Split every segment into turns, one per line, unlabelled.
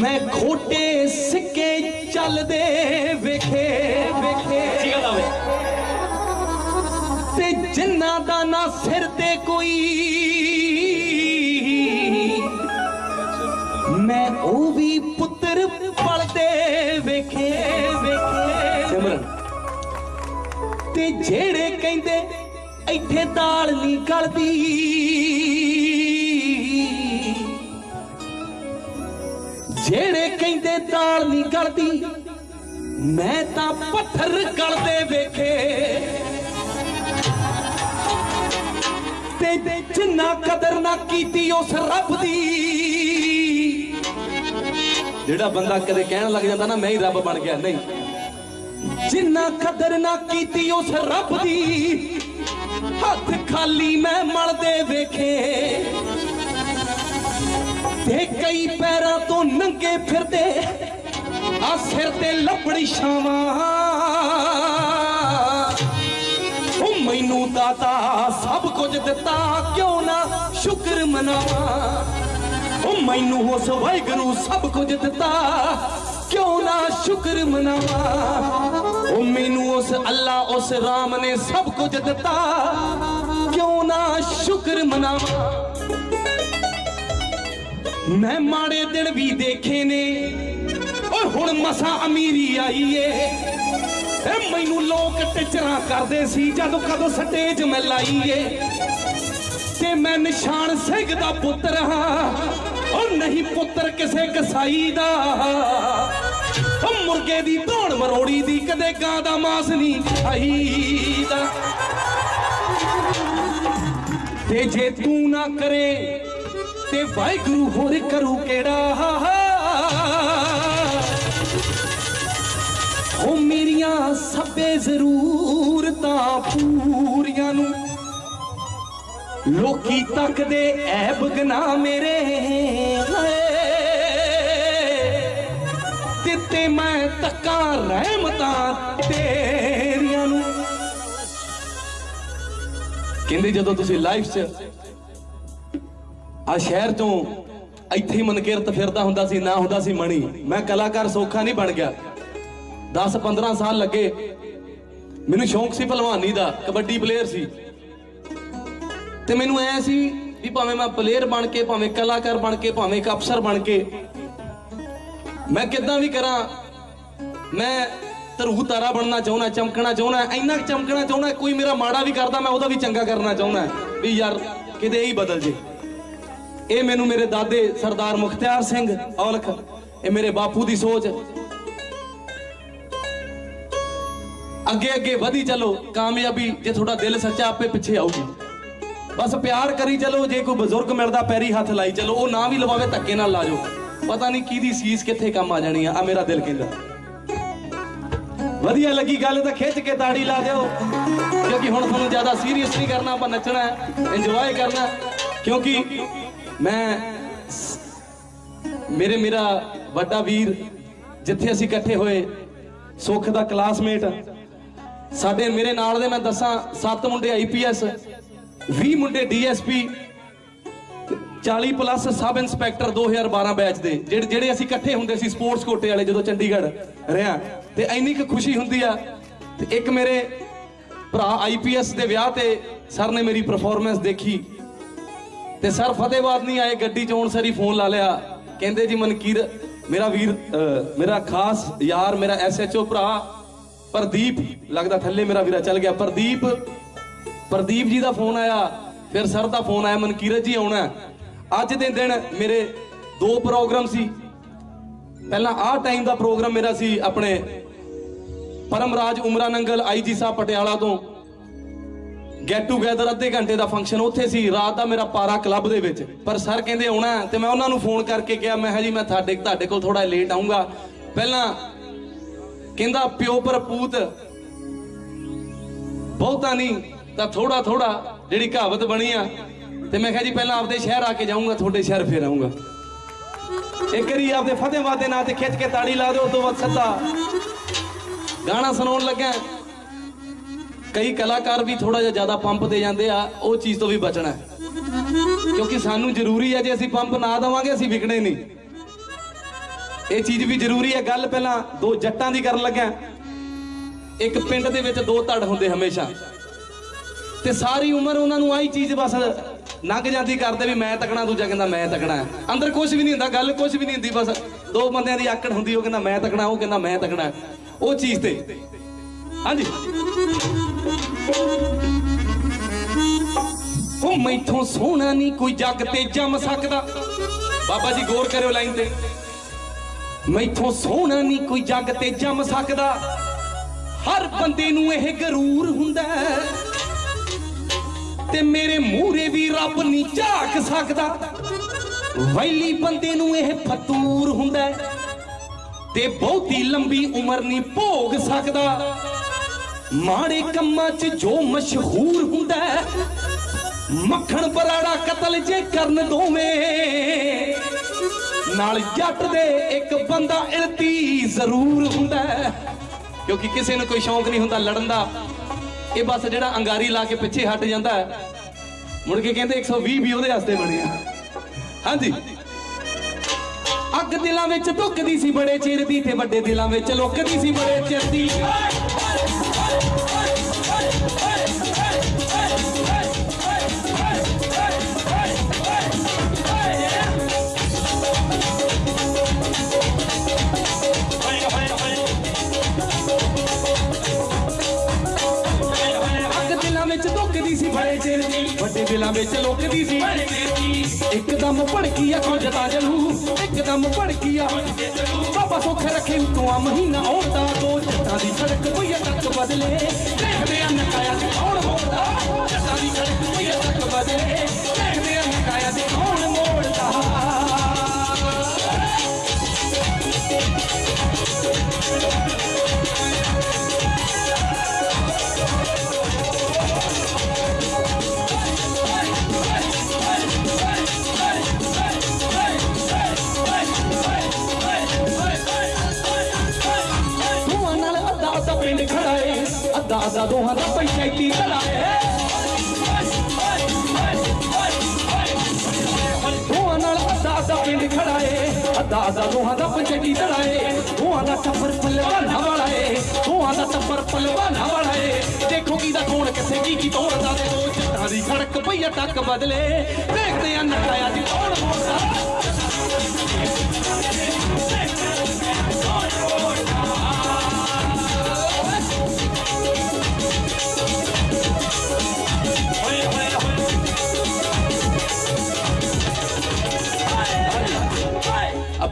ਮੈਂ ਖੋਟੇ ਸਿੱਕੇ ਚੱਲਦੇ ਵੇਖੇ ਵੇਖੇ। ਤੇ ਜਿੰਨਾ ਦਾ ਨਾ ਸਿਰ ਤੇ ਕੋਈ ਮੈਂ ਉਹ ਵੀ ਪੁੱਤਰ ਪਲਦੇ ਵੇਖੇ ਵੇਖੇ।
ਸਿਮਰਨ।
ਤੇ ਜਿਹੜੇ ਕਹਿੰਦੇ ਇੱਥੇ ਦਾਲ ਨਹੀਂ ਗਲਦੀ ਜਿਹੜੇ ਕਹਿੰਦੇ ਦਾਲ ਨਹੀਂ ਗਲਦੀ, ਮੈਂ ਤਾਂ ਪੱਥਰ ਗਲਦੇ ਵੇਖੇ। ਤੇ ਜਿੰਨਾ ਕਦਰ ਨਾ ਕੀਤੀ ਉਸ ਰੱਬ ਦੀ।
ਜਿਹੜਾ ਬੰਦਾ ਕਦੇ ਕਹਿਣ ਲੱਗ ਜਾਂਦਾ ਨਾ, ਮੈਂ ਹੀ ਰੱਬ ਬਣ ਗਿਆ, ਨਹੀਂ।
ਜਿੰਨਾ ਕਦਰ ਨਾ ਕੀਤੀ ਉਸ ਰੱਬ ਦੀ, ਹੱਥ ਖਾਲੀ ਮੈਂ ਮਲਦੇ ਵੇਖੇ। ਤੇ ਕਈ ਪੈਰਾਂ ਤੋਂ ਨੰਗੇ ਫਿਰਦੇ, ਆ ਸਿਰ ਤੇ ਲੱਪੜੀ ਛਾਵਾਂ। ਉਹ ਮੈਨੂੰ ਦਾਤਾ ਸਭ ਕੁਝ ਦਿੱਤਾ, ਕਿਉਂ ਨਾ ਸ਼ੁਕਰ ਮਨਾਵਾਂ? ਉਹ ਮੈਨੂੰ ਉਸ ਵਾਹਿਗੁਰੂ ਸਭ ਕੁਝ ਦਿੱਤਾ, ਕਿਉਂ ਨਾ ਸ਼ੁਕਰ ਮਨਾਵਾਂ? ਉਹ ਮੈਨੂੰ ਉਸ ਅੱਲਾ, ਉਸ ਰਾਮ ਨੇ ਸਭ ਕੁਝ ਦਿੱਤਾ, ਕਿਉਂ ਨਾ ਸ਼ੁਕਰ ਮਨਾਵਾਂ? ਮੈਂ ਮਾੜੇ ਦਿਨ ਵੀ ਦੇਖੇ ਨੇ। ਓਏ ਹੁਣ ਮਸਾਂ ਅਮੀਰੀ ਆਈ ਏ ਇਹ ਮੈਨੂੰ ਲੋਕ ਟਿਚਰਾਂ ਕਰਦੇ ਸੀ ਜਦੋਂ ਕਦੋਂ ਸਟੇਜ ਮੈਂ ਲਾਈ ਏ ਤੇ ਮੈਂ ਨਿਸ਼ਾਨ ਸਿੰਘ ਦਾ ਪੁੱਤਰ ਹਾਂ। ਉਹ ਨਹੀਂ ਪੁੱਤਰ ਕਿਸੇ ਕਸਾਈ ਦਾ। ਉਹ ਮੁਰਗੇ ਦੀ ਧੌਣ ਮਰੋੜੀ ਦੀ ਕਦੇ ਗਾਂ ਦਾ ਮਾਸ ਨਹੀਂ ਖਾਈਦਾ। ਤੇ ਜੇ ਤੂੰ ਨਾ ਕਰੇ ਤੇ ਵਾਹਿਗੁਰੂ ਹੋਰ ਕਰੂ ਕਿਹੜਾ? ਉਹ ਮੇਰੀਆਂ ਸਭੇ ਜ਼ਰੂਰਤਾਂ ਪੂਰੀਆਂ ਨੂੰ। ਲੋਕੀ ਤੱਕਦੇ ਐਬ ਗਨਾ ਮੇਰੇ ਹਾਏ ਦਿੱਤੇ ਮੈਂ ਤੱਕਾਂ ਰਹਿਮਤਾਂ ਤੇਰੀਆਂ ਨੂੰ।
ਕਹਿੰਦੇ ਜਦੋਂ ਤੁਸੀਂ ਲਾਈਫ 'ਚ ਆ ਸ਼ਹਿਰ ਤੋਂ ਇੱਥੇ ਹੀ ਮਨਕਿਰਤ ਫਿਰਦਾ ਹੁੰਦਾ ਸੀ, ਨਾ ਹੁੰਦਾ ਸੀ ਮਣੀ। ਮੈਂ ਕਲਾਕਾਰ ਸੌਖਾ ਨਹੀਂ ਬਣ ਗਿਆ। 10 15 ਸਾਲ ਲੱਗੇ। ਮੈਨੂੰ ਸ਼ੌਂਕ ਸੀ ਭਲਵਾਨੀ ਦਾ, ਕਬੱਡੀ ਪਲੇਅਰ ਸੀ। ਤੇ ਮੈਨੂੰ ਐ ਸੀ ਵੀ ਭਾਵੇਂ ਮੈਂ ਪਲੇਅਰ ਬਣ ਕੇ, ਭਾਵੇਂ ਕਲਾਕਾਰ ਬਣ ਕੇ, ਭਾਵੇਂ ਇੱਕ ਅਫਸਰ ਬਣ ਕੇ, ਮੈਂ ਕਿੱਦਾਂ ਵੀ ਕਰਾਂ। ਮੈਂ ਧਰੂ ਤਾਰਾ ਬਣਨਾ ਚਾਹੁੰਦਾ, ਚਮਕਣਾ ਚਾਹੁੰਦਾ, ਇੰਨਾ ਕੁ ਚਮਕਣਾ ਚਾਹੁੰਦਾ, ਕੋਈ ਮੇਰਾ ਮਾੜਾ ਵੀ ਕਰਦਾ, ਮੈਂ ਉਹਦਾ ਵੀ ਚੰਗਾ ਕਰਨਾ ਚਾਹੁੰਦਾ। ਵੀ ਯਾਰ, ਕਿਤੇ ਹੀ ਬਦਲ ਜੇ। ਇਹ ਮੈਨੂੰ ਮੇਰੇ ਦਾਦੇ ਸਰਦਾਰ ਮੁਖਤਿਆਰ ਸਿੰਘ ਔਲਖ, ਇਹ ਮੇਰੇ ਬਾਪੂ ਦੀ ਸੋਚ। ਅੱਗੇ ਅੱਗੇ ਵਧੀ ਚਲੋ, ਕਾਮਯਾਬੀ ਜੇ ਤੁਹਾਡਾ ਦਿਲ ਸੱਚਾ ਆਪੇ ਪਿੱਛੇ ਆਊਗੀ। ਬਸ ਪਿਆਰ ਕਰੀ ਚਲੋ, ਜੇ ਕੋਈ ਬਜ਼ੁਰਗ ਮਿਲਦਾ ਪੈਰੀ ਹੱਥ ਲਾਈ ਚਲੋ, ਉਹ ਨਾ ਵੀ ਲਵਾਵੇ ਧੱਕੇ ਨਾਲ ਲਾ ਜਾਓ। ਪਤਾ ਨਹੀਂ ਕਿਹਦੀ ਸੀਸ ਕਿੱਥੇ ਕੰਮ ਆ ਜਾਣੀ ਆ ਆ ਮੇਰਾ ਦਿਲ ਕਹਿੰਦਾ। ਵਧੀਆ ਲੱਗੀ ਗੱਲ ਤਾਂ ਖਿੱਚ ਕੇ ਤਾੜੀ ਲਾ ਦਿਓ, ਕਿਉਂਕਿ ਹੁਣ ਤੁਹਾਨੂੰ ਜ਼ਿਆਦਾ ਸੀਰੀਅਸ ਨਹੀਂ ਕਰਨਾ, ਆਪਾਂ ਨੱਚਣਾ ਹੈ ਇੰਜੋਏ ਕਰਨਾ, ਕਿਉਂਕਿ ਮੈਂ ਮੇਰੇ ਮੇਰਾ ਵੱਡਾ ਵੀਰ ਜਿੱਥੇ ਅਸੀਂ ਇਕੱਠੇ ਹੋਏ, ਸੁੱਖ ਦਾ ਕਲਾਸਮੇਟ, ਸਾਡੇ ਮੇਰੇ ਨਾਲ ਦੇ ਮੈਂ ਦੱਸਾਂ, ਸੱਤ ਮੁੰਡੇ ਆਈਪੀਐਸ 20 ਮੁੰਡੇ DSP 40 plus sub inspector 2012 batch ਦੇ, ਜਿਹੜੇ ਜਿਹੜੇ ਅਸੀਂ ਇਕੱਠੇ ਹੁੰਦੇ ਸੀ ਸਪੋਰਟਸ ਕੋਟੇ ਵਾਲੇ ਜਦੋਂ ਚੰਡੀਗੜ੍ਹ ਰਿਆਂ, ਤੇ ਇੰਨੀ ਕੁ ਖੁਸ਼ੀ ਹੁੰਦੀ ਆ, ਤੇ ਇੱਕ ਮੇਰੇ ਭਰਾ ਆਈਪੀਐਸ ਦੇ ਵਿਆਹ ਤੇ ਸਰ ਨੇ ਮੇਰੀ ਪਰਫਾਰਮੈਂਸ ਦੇਖੀ ਤੇ ਸਰ ਫਤਿਹਬਾਦ ਨਹੀਂ ਆਏ, ਗੱਡੀ ਚ ਆਉਣ ਫੋਨ ਲਾ ਲਿਆ। ਕਹਿੰਦੇ ਜੀ, ਮਨਕੀਰ, ਮੇਰਾ ਵੀਰ ਮੇਰਾ ਖਾਸ ਯਾਰ, ਮੇਰਾ ਐਸਐਚਓ ਭਰਾ, ਪ੍ਰਦੀਪ, ਲੱਗਦਾ ਥੱਲੇ ਮੇਰਾ ਵੀਰਾ ਚੱਲ ਗਿਆ। ਪ੍ਰਦੀਪ ਪ੍ਰਦੀਪ ਜੀ ਦਾ ਫੋਨ ਆਇਆ। ਫਿਰ ਸਰ ਦਾ ਫੋਨ ਆਇਆ ਮਨਕੀਰਤ ਜੀ ਆਉਣਾ। ਅੱਜ ਦੇ ਦਿਨ ਮੇਰੇ ਦੋ ਪ੍ਰੋਗਰਾਮ ਸੀ। ਪਹਿਲਾਂ ਆਹ ਟਾਈਮ ਦਾ ਪ੍ਰੋਗਰਾਮ ਮੇਰਾ ਸੀ ਆਪਣੇ ਪਰਮਰਾਜ ਉਮਰਾ ਨੰਗਲ ਆਈਜੀ ਸਾਹਿਬ ਪਟਿਆਲਾ ਤੋਂ। ਗੈਟ ਟੂਗੇਦਰ ਅੱਧੇ ਘੰਟੇ ਦਾ ਫੰਕਸ਼ਨ ਉੱਥੇ ਸੀ, ਰਾਤ ਦਾ ਮੇਰਾ ਪਾਰਾ ਕਲੱਬ ਦੇ ਵਿੱਚ। ਪਰ ਸਰ ਕਹਿੰਦੇ ਆਉਣਾ ਤੇ ਮੈਂ ਉਹਨਾਂ ਨੂੰ ਫੋਨ ਕਰਕੇ ਕਿਹਾ, ਮੈਂ ਕਿਹਾ ਜੀ, ਮੈਂ ਤੁਹਾਡੇ ਤੁਹਾਡੇ ਕੋਲ ਥੋੜਾ ਲੇਟ ਆਉਂਗਾ ਪਹਿਲਾਂ ਕਹਿੰਦਾ, ਪਿਓ ਪਰਪੂਤ ਬਹੁਤਾ ਨਹੀਂ, ਤਾਂ ਥੋੜਾ ਥੋੜਾ ਜਿਹੜੀ ਕਹਾਵਤ ਬਣੀ ਆ। ਤੇ ਮੈਂ ਕਿਹਾ ਜੀ, ਪਹਿਲਾਂ ਆਪਦੇ ਸ਼ਹਿਰ ਆ ਕੇ ਜਾਊਂਗਾ, ਤੁਹਾਡੇ ਸ਼ਹਿਰ ਫੇਰ ਆਊਂਗਾ। ਇੱਕ ਵਾਰੀ ਆਪਦੇ ਫਤਿਹਵਾਦ ਦੇ ਨਾਂ ਤੇ ਖਿੱਚ ਕੇ ਤਾੜੀ ਲਾ ਦਿਓ, ਉਸ ਤੋਂ ਬਾਅਦ ਸੱਦਾ ਗਾਣਾ ਸੁਣਾਉਣ ਲੱਗਾ ਕਈ ਕਲਾਕਾਰ ਵੀ ਥੋੜਾ ਜਿਹਾ ਜ਼ਿਆਦਾ ਪੰਪ ਦੇ ਜਾਂਦੇ ਆ, ਉਹ ਚੀਜ਼ ਤੋਂ ਵੀ ਬਚਣਾ ਹੈ। ਕਿਉਂਕਿ ਸਾਨੂੰ ਜ਼ਰੂਰੀ ਹੈ ਜੇ ਅਸੀਂ ਪੰਪ ਨਾ ਦੇਵਾਂਗੇ, ਅਸੀਂ ਵਿਕਣੇ ਨਹੀਂ। ਇਹ ਚੀਜ਼ ਵੀ ਜ਼ਰੂਰੀ ਹੈ। ਗੱਲ ਪਹਿਲਾਂ ਦੋ ਜੱਟਾਂ ਦੀ ਕਰਨ ਲੱਗਿਆ। ਇੱਕ ਪਿੰਡ ਦੇ ਵਿੱਚ ਦੋ ਧੜ ਹੁੰਦੇ ਹਮੇਸ਼ਾ। ਤੇ ਸਾਰੀ ਉਮਰ ਉਹਨਾਂ ਨੂੰ ਆਹੀ ਚੀਜ਼ ਬਸ ਲੰਘ ਜਾਂਦੀ ਕਰਦੇ ਵੀ ਮੈਂ ਤਕਣਾ, ਦੂਜਾ ਕਹਿੰਦਾ ਮੈਂ ਤਕਣਾ ਅੰਦਰ ਕੁਝ ਵੀ ਨਹੀਂ ਹੁੰਦਾ, ਗੱਲ ਕੁਝ ਵੀ ਨਹੀਂ ਹੁੰਦੀ, ਬਸ ਦੋ ਬੰਦਿਆਂ ਦੀ ਆਕੜ ਹੁੰਦੀ, ਉਹ ਕਹਿੰਦਾ ਮੈਂ ਤਕਣਾ, ਉਹ ਕਹਿੰਦਾ ਮੈਂ ਤਕਣਾ ਉਹ ਚੀਜ਼ ਤੇ। ਹਾਂਜੀ? ਉਹ ਮੈਥੋਂ ਸੋਹਣਾ ਨਹੀਂ ਕੋਈ ਜੱਗ ਤੇ ਜੰਮ ਸਕਦਾ। ਬਾਬਾ ਜੀ ਗੌਰ ਕਰਿਓ ਲਾਈਨ ਤੇ। ਮੈਥੋਂ ਸੋਹਣਾ ਨਹੀਂ ਕੋਈ ਜੱਗ ਤੇ ਜੰਮ ਸਕਦਾ। ਹਰ ਬੰਦੇ ਨੂੰ ਇਹ ਗਰੂਰ ਹੁੰਦਾ ਤੇ ਮੇਰੇ ਮੂਹਰੇ ਵੀ ਰੱਬ ਨਹੀਂ ਝਾਕ ਸਕਦਾ। ਵੈਲੀ ਬੰਦੇ ਨੂੰ ਇਹ ਫਤੂਰ ਹੁੰਦਾ ਤੇ ਬਹੁਤੀ ਲੰਬੀ ਉਮਰ ਨਹੀਂ ਭੋਗ ਸਕਦਾ। ਮਾੜੇ ਕੰਮਾਂ 'ਚ ਜੋ ਮਸ਼ਹੂਰ ਹੁੰਦਾ ਮੱਖਣ ਪਰਾੜਾ ਕਤਲ ਜੇ ਕਰਨ ਦੋਵੇਂ। ਨਾਲ ਜੱਟ ਦੇ ਇੱਕ ਬੰਦਾ ਇਲਤੀ ਜ਼ਰੂਰ ਹੁੰਦਾ ਕਿਉਂਕਿ ਕਿਸੇ ਨੂੰ ਕੋਈ ਸ਼ੌਂਕ ਨਹੀਂ ਹੁੰਦਾ ਲੜਨ ਦਾ। ਇਹ ਬਸ ਜਿਹੜਾ ਅੰਗਾਰੀ ਲਾ ਕੇ ਪਿੱਛੇ ਹਟ ਜਾਂਦਾ ਮੁੜ ਕੇ ਕਹਿੰਦੇ 120 ਵੀ ਉਹਦੇ ਵਾਸਤੇ ਬਣੇ ਆ। ਹਾਂਜੀ। ਅੱਗ ਦਿਲਾਂ ਵਿੱਚ ਧੁੱਕਦੀ ਸੀ ਬੜੇ ਚਿਰ ਦੀ ਤੇ ਵੱਡੇ ਦਿਲਾਂ ਵਿੱਚ ਲੁੱਕਦੀ ਸੀ ਬੜੇ ਚਿਰ ਦੀ। ਦਿਲਾਂ ਵਿੱਚ ਲੁਕਦੀ ਸੀ। ਇੱਕਦਮ ਭੜਕੀ ਆ ਕੁਝ ਤਾਂ ਜਲੂ। ਇੱਕਦਮ ਭੜਕੀ ਆ ਬਾਬਾ ਸੁੱਖ ਰੱਖੇ ਤੂੰ ਆ ਮਹੀਨਾ ਆਉਂਦਾ, ਦੋ ਜੱਟਾਂ ਦੀ ਸੜਕ ਕੋਈ ਤੱਕ ਬਦਲੇ। ਦੇਖਦੇ ਆ ਨਕਾਇਆ ਕੌਣ ਮੋੜਦਾ ਜੱਟਾਂ ਦੀ ਸੜਕ ਕੋਈ ਤੱਕ ਬਦਲੇ। ਅੱਧਾ ਦੋਹਾਂ ਦਾ ਪੰਚਾਇਤੀ ਧੜਾ ਏ ਦੋਹਾਂ ਨਾਲ ਅੱਧਾ ਅੱਧਾ ਪਿੰਡ ਖੜਾ ਏ, ਅੱਧਾ ਅੱਧਾ ਦੋਹਾਂ ਦਾ ਪੰਚਾਇਤੀ ਧੜਾ ਏ। ਦੋਹਾਂ ਦਾ ਟੱਬਰ ਪਲਵਾਨਾ ਵਾਲਾ ਏ ਦੋਹਾਂ ਦਾ ਟੱਬਰ ਪਲਵਾਨਾ ਵਾਲਾ ਏ। ਦੇਖੋ ਕੀ ਦਾ ਕੌਣ ਕਿੱਥੇ, ਕੀ ਕੀ ਤੋੜਦਾ ਤੇ ਦੋ ਜੱਟਾਂ ਦੀ ਖੜਕ ਪਈਆ ਟੱਕ ਬਦਲੇ। ਦੇਖਦੇ ਆ ਨਕਾਇਆ ਦੀ ਕੌਣ ਮੋੜਦਾ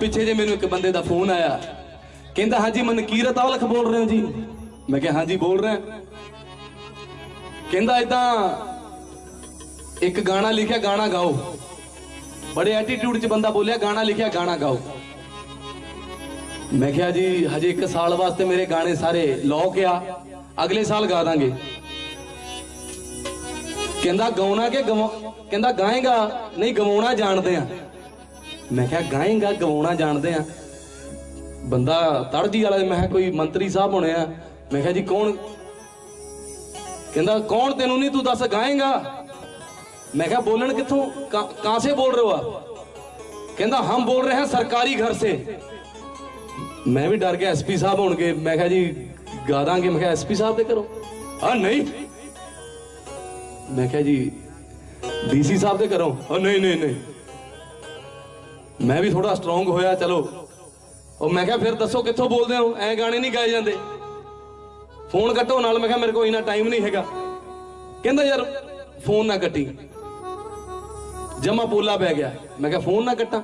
ਪਿੱਛੇ ਜੇ ਮੈਨੂੰ ਇੱਕ ਬੰਦੇ ਦਾ ਫੋਨ ਆਇਆ, ਕਹਿੰਦਾ, ਹਾਂਜੀ ਮਨਕੀਰਤ ਔਲਖ ਬੋਲ ਰਹੇ ਹੋ ਜੀ। ਮੈਂ ਕਿਹਾ, ਹਾਂਜੀ, ਬੋਲ ਰਿਹਾ। ਕਹਿੰਦਾ ਇਦਾਂ ਇੱਕ ਗਾਣਾ ਲਿਖਿਆ, ਗਾਣਾ ਗਾਓ। ਬੜੇ ਐਟੀਟਿਊਡ 'ਚ ਬੰਦਾ ਬੋਲਿਆ, ਗਾਣਾ ਲਿਖਿਆ, ਗਾਣਾ ਗਾਓ। ਮੈਂ ਕਿਹਾ, ਜੀ, ਹਜੇ ਇੱਕ ਸਾਲ ਵਾਸਤੇ ਮੇਰੇ ਗਾਣੇ ਸਾਰੇ ਲੌਕ ਆ, ਅਗਲੇ ਸਾਲ ਗਾ ਦਾਂਗੇ। ਕਹਿੰਦਾ, ਗਾਉਣਾ ਕਿ ਗਵਾ ਕਹਿੰਦਾ, ਗਾਏਗਾ, ਨਹੀਂ, ਗਵਾਉਣਾ ਜਾਣਦੇ ਆ। ਮੈਂ ਕਿਹਾ ਗਾਏਗਾ ਗਵਾਉਣਾ ਜਾਣਦੇ ਆ। ਬੰਦਾ ਤੜਦੀ ਵਾਲਾ ਮੈਂ ਕਿਹਾ ਕੋਈ ਮੰਤਰੀ ਸਾਹਿਬ ਹੋਣੇ ਆ। ਮੈਂ ਕਿਹਾ ਜੀ ਕੌਣ? ਕਹਿੰਦਾ ਕੌਣ ਤੈਨੂੰ ਨਹੀਂ ਤੂੰ ਦੱਸ ਗਾਏਗਾ ਮੈਂ ਕਿਹਾ ਬੋਲਣ ਕਿੱਥੋਂ? ਕਾਂਸੇ ਬੋਲ ਰਹੇ ਹੋ ਕਹਿੰਦਾ ਹਮ ਬੋਲ ਰਹੇ ਹਾਂ ਸਰਕਾਰੀ ਘਰ ਸੇ। ਮੈਂ ਵੀ ਡਰ ਗਿਆ ਐਸਪੀ ਸਾਹਿਬ ਹੋਣਗੇ। ਮੈਂ ਕਿਹਾ ਜੀ ਗਾ ਦਾਂਗੇ। ਮੈਂ ਕਿਹਾ ਐਸਪੀ ਸਾਹਿਬ ਦੇ ਕਰੋ ਆ ਨਹੀਂ। ਮੈਂ ਕਿਹਾ ਜੀ ਡੀਸੀ ਸਾਹਿਬ ਦੇ ਕਰੋ ਆ ਨਹੀਂ ਨਹੀਂ ਨਹੀਂ। नहीं नहीं मैं भी थोड़ा स्ट्रोंग होया चलो और मैं कहा फिर दसो कितों बोलते हो ऐ गाने नहीं गाए जाते ਫੋਨ ਕੱਟੋ ਨਾਲ ਮੈਂ ਕਿਹਾ ਮੇਰੇ ਕੋਲ ਇਨਾ ਟਾਈਮ ਨਹੀਂ ਹੈਗਾ ਕਹਿੰਦਾ ਯਾਰ ਫੋਨ ਨਾ ਕੱਟੀ जमा पोला बह गया मैं कहा फोन ना कटा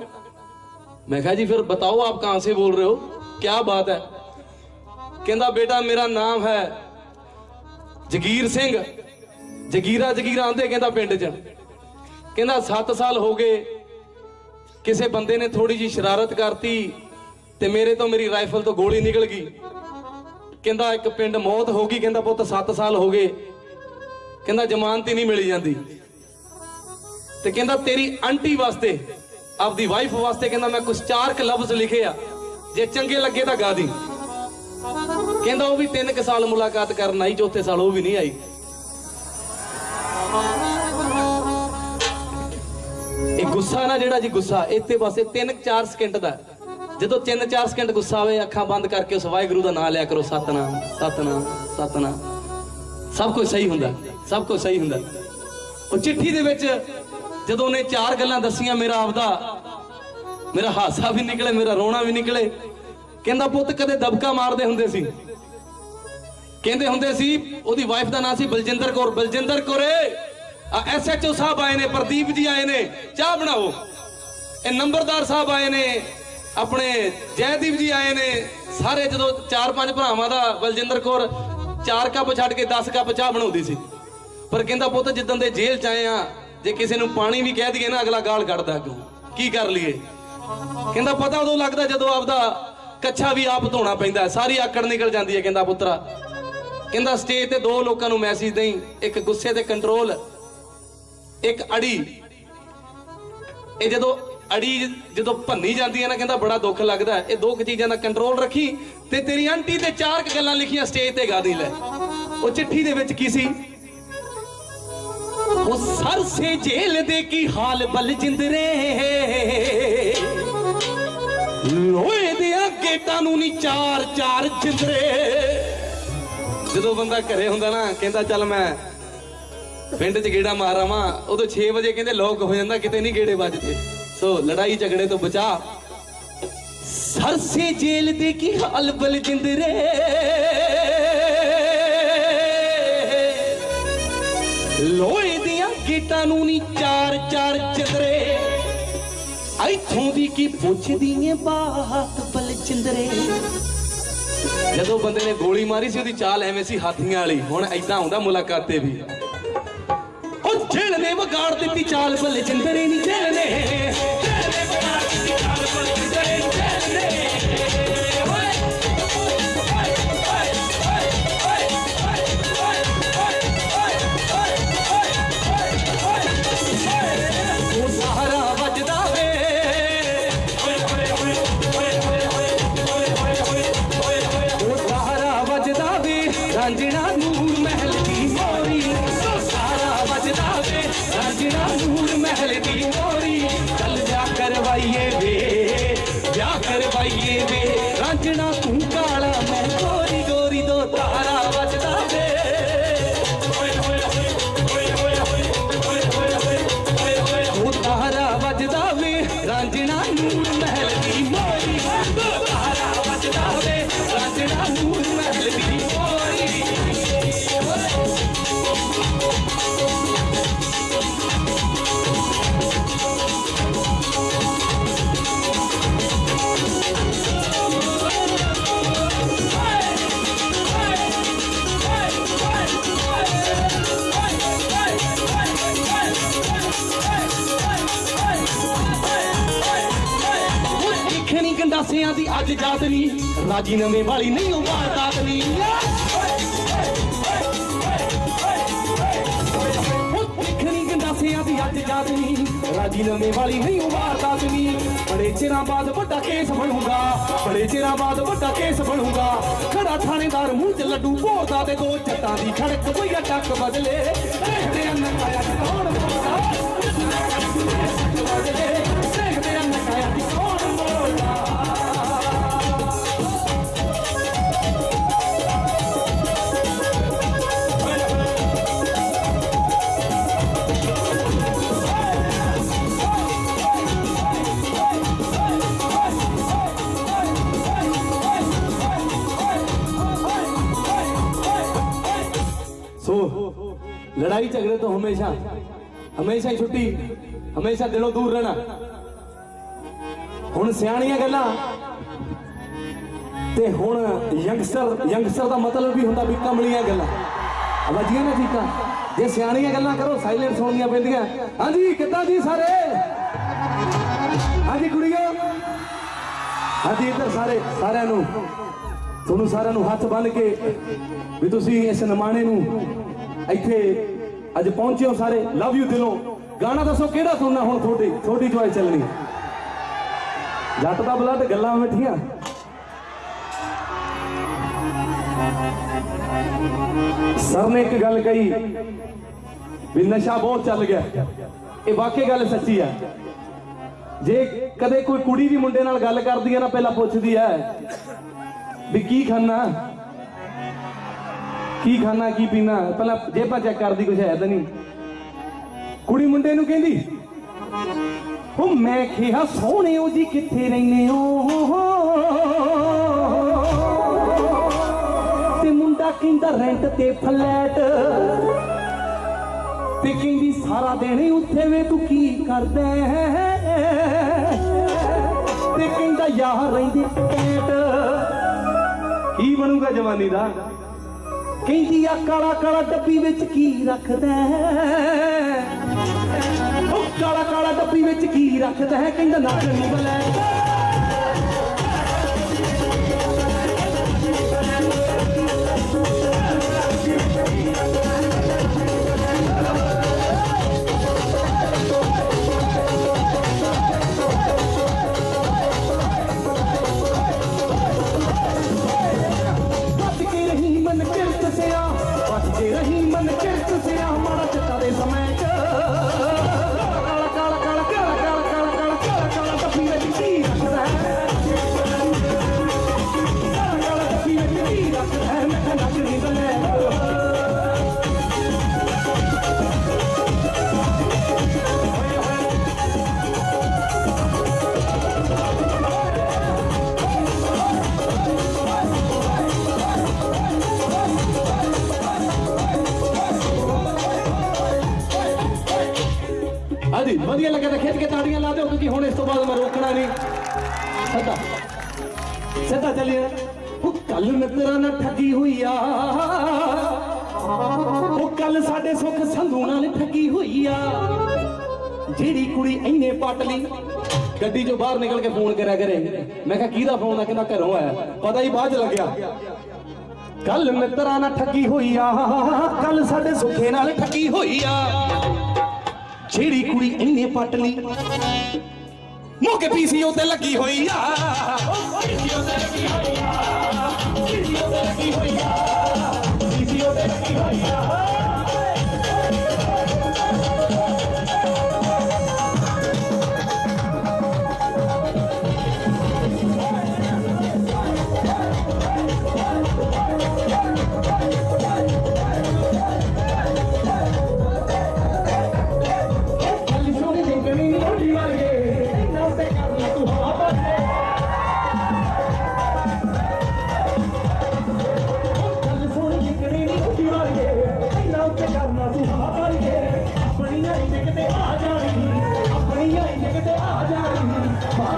मैं कहा जी फिर बताओ आप कहां से बोल रहे हो क्या बात है कहता बेटा मेरा नाम है जगीर सिंह जगीरा जगीरा आंदे कहता पिंड च कहता 7 ਸਾਲ ਹੋ ਗਏ ਕਿਸੇ ਬੰਦੇ ਨੇ ਥੋੜੀ ਜੀ ਸ਼ਰਾਰਤ ਕਰਤੀ ਤੇ ਮੇਰੇ ਤੋਂ ਮੇਰੀ ਰਾਈਫਲ ਤੋਂ ਗੋਲੀ ਨਿਕਲ ਗਈ। ਕਹਿੰਦਾ ਇੱਕ ਪਿੰਡ ਮੌਤ ਹੋ ਗਈ, ਕਹਿੰਦਾ ਪੁੱਤ 7 ਸਾਲ ਹੋ ਗਏ। ਕਹਿੰਦਾ ਜ਼ਮਾਨਤ ਹੀ ਨਹੀਂ ਮਿਲੀ ਜਾਂਦੀ। ਤੇ ਕਹਿੰਦਾ ਤੇਰੀ ਆਂਟੀ ਵਾਸਤੇ, ਆਪਦੀ ਵਾਈਫ ਵਾਸਤੇ ਕਹਿੰਦਾ ਮੈਂ ਕੁਝ ਚਾਰ ਕ ਲਫ਼ਜ਼ ਲਿਖੇ ਆ। ਜੇ ਚੰਗੇ ਲੱਗੇ ਤਾਂ ਗਾ ਦੀ। ਕਹਿੰਦਾ ਉਹ ਵੀ ਤਿੰਨ ਕੁ ਸਾਲ ਮੁਲਾਕਾਤ ਕਰਨ ਆਈ, ਚੌਥੇ ਸਾਲ ਉਹ ਵੀ ਨਹੀਂ ਆਈ। ਗੁੱਸਾ ਨਾ ਜਿਹੜਾ ਜੀ ਗੁੱਸਾ, ਇੱਥੇ ਪਾਸੇ ਇਹ ਤਿੰਨ ਚਾਰ ਸਕਿੰਟ ਦਾ। ਜਦੋਂ 3-4 ਸਕਿੰਟ ਗੁੱਸਾ ਆਵੇ, ਅੱਖਾਂ ਬੰਦ ਕਰਕੇ ਉਸ ਵਾਹਿਗੁਰੂ ਦਾ ਨਾਮ ਲਿਆ ਕਰੋ, ਸਤਨਾਮ ਸਤਨਾਮ ਸਤਨਾਮ। ਸਭ ਕੁਝ ਸਹੀ ਹੁੰਦਾ, ਸਭ ਕੁਝ ਸਹੀ ਹੁੰਦਾ। ਉਹ ਚਿੱਠੀ ਦੇ ਵਿੱਚ ਜਦੋਂ ਉਹਨੇ ਚਾਰ ਗੱਲਾਂ ਦੱਸੀਆਂ, ਮੇਰਾ ਆਪਦਾ, ਮੇਰਾ ਹਾਸਾ ਵੀ ਨਿਕਲੇ, ਮੇਰਾ ਰੋਣਾ ਵੀ ਨਿਕਲੇ। ਕਹਿੰਦਾ, ਪੁੱਤ, ਕਦੇ ਦਬਕਾ ਮਾਰਦੇ ਹੁੰਦੇ ਸੀ? ਕਹਿੰਦੇ ਹੁੰਦੇ ਸੀ, ਉਹਦੀ ਵਾਈਫ ਦਾ ਨਾਂ ਸੀ ਬਲਜਿੰਦਰ ਕੌਰ, ਬਲਜਿੰਦਰ ਕੌਰੇ। ਆ ਐਸਐਚਓ ਸਾਹਿਬ ਆਏ ਨੇ, ਪ੍ਰਦੀਪ ਜੀ ਆਏ ਨੇ, ਚਾਹ ਬਣਾਓ। ਇਹ ਨੰਬਰਦਾਰ ਸਾਹਿਬ ਆਏ ਨੇ, ਆਪਣੇ ਜੈਦੀਪ ਜੀ ਆਏ ਨੇ, ਸਾਰੇ ਜਦੋਂ ਚਾਰ ਪੰਜ ਭਰਾਵਾਂ ਦਾ ਬਲਜਿੰਦਰ ਕੌਰ ਚਾਰ ਕੱਪ ਛੱਡ ਕੇ 10 ਕੱਪ ਚਾਹ ਬਣਾਉਂਦੀ ਸੀ। ਪਰ ਕਹਿੰਦਾ ਪੁੱਤ ਜਿੱਦਣ ਦੇ ਜੇਲ੍ਹ ਚ ਆਏ ਆ, ਜੇ ਕਿਸੇ ਨੂੰ ਪਾਣੀ ਵੀ ਕਹਿ ਦਈਏ ਨਾ, ਅਗਲਾ ਗਾਲ ਕੱਢਦਾ ਅੱਗੋਂ। ਕੀ ਕਰ ਲਈਏ? ਕਹਿੰਦਾ ਪਤਾ ਉਦੋਂ ਲੱਗਦਾ ਜਦੋਂ ਆਪਦਾ ਕੱਛਾ ਵੀ ਆਪ ਧੋਣਾ ਪੈਂਦਾ, ਸਾਰੀ ਆਕੜ ਨਿਕਲ ਜਾਂਦੀ ਹੈ, ਕਹਿੰਦਾ ਪੁੱਤਰਾ। ਕਹਿੰਦਾ ਸਟੇਜ ਤੇ ਦੋ ਲੋਕਾਂ ਨੂੰ ਮੈਸੇਜ ਦੇਈ, ਇੱਕ ਗੁੱਸੇ ਤੇ ਕੰਟਰੋਲ ਇੱਕ ਅੜੀ। ਇਹ ਜਦੋਂ ਅੜੀ ਜਦੋਂ ਭੰਨੀ ਜਾਂਦੀ ਹੈ ਨਾ, ਕਹਿੰਦਾ ਬੜਾ ਦੁੱਖ ਲੱਗਦਾ ਇਹ ਦੋ ਕੁ ਚੀਜ਼ਾਂ ਦਾ ਕੰਟਰੋਲ ਰੱਖੀ ਤੇ ਤੇਰੀ ਆਂਟੀ ਤੇ ਚਾਰ ਕੁ ਗੱਲਾਂ ਲਿਖੀਆਂ ਸਟੇਜ ਤੇ ਗਾ ਦੀ ਲੈ। ਉਹ ਚਿੱਠੀ ਦੇ ਵਿੱਚ ਕੀ ਸੀ? ਉਹ ਸਰ ਸੇ ਜੇਲ ਦੇ ਕੀ ਹਾਲ ਬਲ ਜਿੰਦਰੇ ਲੋਹੇ ਦੇ ਗੇਟਾਂ ਨੂੰ ਨਹੀਂ ਚਾਰ ਚਾਰ ਜਿੰਦਰੇ ਜਦੋਂ ਬੰਦਾ ਘਰੇ ਹੁੰਦਾ ਨਾ, ਕਹਿੰਦਾ ਚੱਲ ਮੈਂ ਪਿੰਡ 'ਚ ਗੇੜਾ ਮਾਰਾਂ ਵਾਂ ਉਦੋਂ 6 ਵਜੇ ਕਹਿੰਦੇ ਲੋਕ ਹੋ ਜਾਂਦਾ, ਕਿਤੇ ਨਹੀਂ ਗੇੜੇ ਵੱਜਦੇ। ਸੋ ਲੜਾਈ ਝਗੜੇ ਤੋਂ ਬਚਾ। ਸਰ ਜੇਲ ਦੇ ਕੀ ਹਾਲ ਬਲ ਜਿੰਦਰੇ ਲੋਹੇ ਦੀਆਂ ਗੇਟਾਂ ਨੂੰ ਨਹੀਂ ਚਾਰ ਚਾਰ ਚਿੰਦਰੇ। ਇੱਥੋਂ ਦੀ ਕੀ ਪੁੱਛਦੀ ਏ ਬਾਤ ਬਲ ਜਦੋਂ ਬੰਦੇ ਨੇ ਗੋਲੀ ਮਾਰੀ ਸੀ, ਉਹਦੀ ਚਾਲ ਐਵੇਂ ਸੀ ਹਾਥੀਆਂ ਵਾਲੀ। ਹੁਣ ਐਦਾਂ ਹੁੰਦਾ ਮੁਲਾਕਾਤ ਤੇ ਵੀ। ਨੇ ਵਿਗਾੜ ਦਿੱਤੀ ਚਾਲ ਬੱਲੇ ਚਿੰਦਰੇ ਨਹੀਂ ਜੇਲ ਨਹੀਂ ਰਾਜੀ ਨਵੇਂ ਵਾਲੀ ਨਹੀਂ ਉਹ ਵਾਰਦਾਤ ਨਹੀਂ। ਦੀ ਅੱਜ ਜਾਤ ਨਹੀਂ। ਰਾਜੀ ਨਵੇਂ ਵਾਲੀ ਨਹੀਂ ਉਹ ਵਾਰਦਾਤ ਬੜੇ ਚਿਰਾਂ ਬਾਅਦ ਵੱਡਾ ਕੇਸ ਬਣੂਗਾ। ਬੜੇ ਚਿਰਾਂ ਬਾਅਦ ਵੱਡਾ ਕੇਸ ਬਣੂਗਾ। ਖੜਾ ਥਾਣੇਦਾਰ ਮੂੰਹ 'ਚ ਲੱਡੂ ਭੋਰਦਾ ਤੇ ਦੋ ਜੱਟਾਂ ਦੀ ਖੜਕ ਕੋਈ ਟੱਕ ਬਦਲੇ। ਲੜਾਈ ਝਗੜੇ ਤੋਂ ਹਮੇਸ਼ਾ ਹਮੇਸ਼ਾ ਹੀ ਛੁੱਟੀ, ਹਮੇਸ਼ਾ ਦਿਲੋਂ ਦੂਰ ਰਹਿਣਾ। ਹੁਣ ਸਿਆਣੀਆਂ ਗੱਲਾਂ, ਤੇ ਹੁਣ ਯੰਗਸਟਰ ਯੰਗਸਟਰ ਦਾ ਮਤਲਬ ਵੀ ਹੁੰਦਾ ਵੀ ਕਮਲੀਆਂ ਗੱਲਾਂ। ਵੱਜੀਆਂ ਨਾ ਠੀਕਾ ਜੇ ਸਿਆਣੀਆਂ ਗੱਲਾਂ ਕਰੋ ਸਾਇਲੈਂਟ ਸੁਣਨੀਆਂ ਪੈਂਦੀਆਂ। ਹਾਂਜੀ, ਕਿੱਦਾਂ ਜੀ ਸਾਰੇ? ਹਾਂਜੀ, ਕੁੜੀਓ। ਹਾਂਜੀ, ਇੱਧਰ ਸਾਰੇ, ਸਾਰਿਆਂ ਨੂੰ। ਤੁਹਾਨੂੰ ਸਾਰਿਆਂ ਨੂੰ ਹੱਥ ਬੰਨ ਕੇ ਵੀ ਤੁਸੀਂ ਇਸ ਨਮਾਣੇ ਨੂੰ ਇੱਥੇ ਅੱਜ ਪਹੁੰਚੇ ਹੋ ਸਾਰੇ। ਲਵ ਯੂ ਦਿਲੋਂ। ਗਾਣਾ ਦੱਸੋ ਕਿਹੜਾ ਸੁਣਨਾ ਹੁਣ ਤੁਹਾਡੀ? ਤੁਹਾਡੀ ਚੋਇਸ ਚੱਲਣੀ। ਜੱਟ ਦਾ ਬਲੱਡ ਗੱਲਾਂ ਮਿੱਠੀਆਂ। ਸਰ ਨੇ ਇੱਕ ਗੱਲ ਕਹੀ ਵੀ ਨਸ਼ਾ ਬਹੁਤ ਚੱਲ ਗਿਆ। ਇਹ ਵਾਕਈ ਗੱਲ ਸੱਚੀ ਹੈ ਜੇ ਕਦੇ ਕੋਈ ਕੁੜੀ ਵੀ ਮੁੰਡੇ ਨਾਲ ਗੱਲ ਕਰਦੀ ਹੈ ਨਾ, ਪਹਿਲਾਂ ਪੁੱਛਦੀ ਹੈ ਵੀ ਕੀ ਖਾਣਾ? ਕੀ ਖਾਣਾ, ਕੀ ਪੀਣਾ? ਪਹਿਲਾਂ ਜੇਬਾਂ ਚੈੱਕ ਕਰਦੀ, ਕੁਛ ਹੈ ਤਾਂ ਨਹੀਂ। ਕੁੜੀ ਮੁੰਡੇ ਨੂੰ ਕਹਿੰਦੀ ਉਹ ਮੈਂ ਕਿਹਾ ਸੋਹਣਿਓ ਜੀ, ਕਿੱਥੇ ਰਹਿੰਦੇ ਹੋ? ਤੇ ਮੁੰਡਾ ਕਹਿੰਦਾ, ਰੈਂਟ ਤੇ ਫਲੈਟ। ਤੇ ਕਹਿੰਦੀ, ਸਾਰਾ ਦਿਨ ਉੱਥੇ ਵੇ, ਤੂੰ ਕੀ ਕਰਦਾ ਤੇ ਕਹਿੰਦਾ, ਯਾਰ, ਰਹਿੰਦੇ ਕੈਟ ਕੀ ਬਣੂਗਾ ਜਵਾਨੀ ਦਾ? ਕਹਿੰਦੀ ਆ ਕਾਲਾ ਕਾਲਾ ਡੱਬੀ ਵਿੱਚ ਕੀ ਰੱਖਦਾ ਹੈ? ਉਹ ਕਾਲਾ ਕਾਲਾ ਡੱਬੀ ਵਿੱਚ ਕੀ ਰੱਖਦਾ ਹੈ ਕਹਿੰਦਾ ਨੱਕ ਨਹੀਂ ਬਲੈ ਗੱਡੀ ਚੋਂ ਬਾਹਰ ਨਿਕਲ ਕੇ ਫੋਨ ਕਰਿਆ ਕਰੇ। ਮੈਂ ਕਿਹਾ, ਕਿਹਦਾ ਫੋਨ ਆ? ਕਹਿੰਦਾ, ਘਰੋਂ ਆਇਆ ਪਤਾ ਹੀ ਬਾਅਦ ਚ ਲੱਗਿਆ। ਕੱਲ ਮਿੱਤਰਾਂ ਨਾਲ ਠੱਗੀ ਹੋਈ ਆ। ਕੱਲ ਸਾਡੇ ਸੁੱਖੇ ਨਾਲ ਠੱਗੀ ਹੋਈ ਆ। ਜਿਹੜੀ ਕੁੜੀ ਇੰਨੇ ਪੱਟ ਲਈ, ਮੋਕੇ ਪੀਸੀਓ ਤੇ ਲੱਗੀ ਹੋਈ ਆ ਪੀਸੀਓ ਤੇ ਲੱਗੀ ਹੋਈ ਆ ਪੀਸੀਓ ਤੇ ਲੱਗੀ ਹੋਈ ਆ ਪੀਸੀਓ ਤੇ ਲੱਗੀ ਹੋਈ ਆ।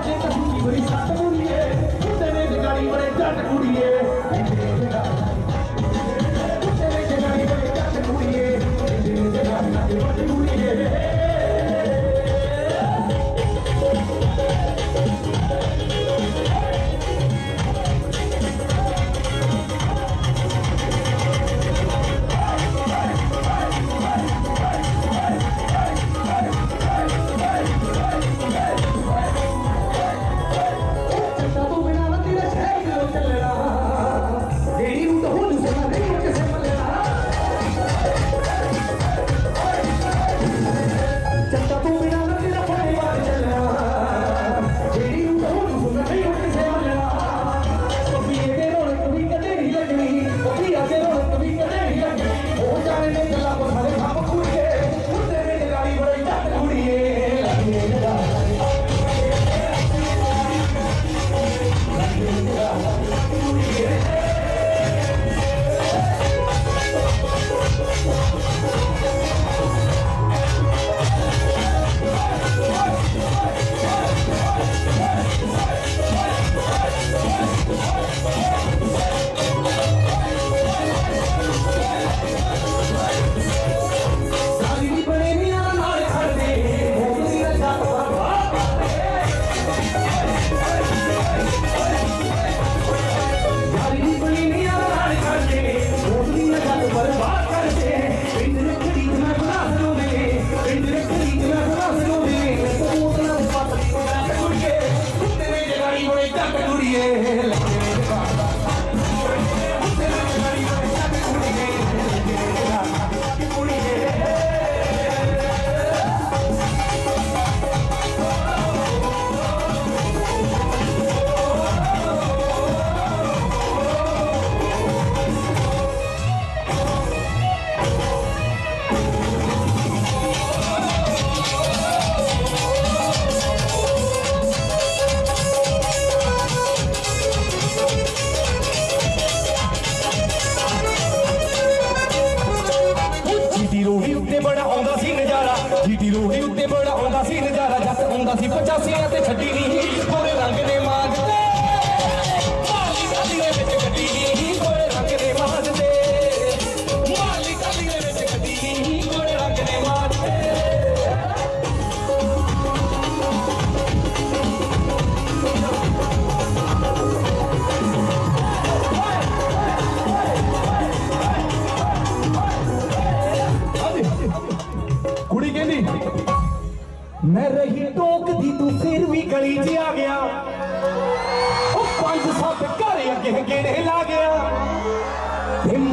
天哪！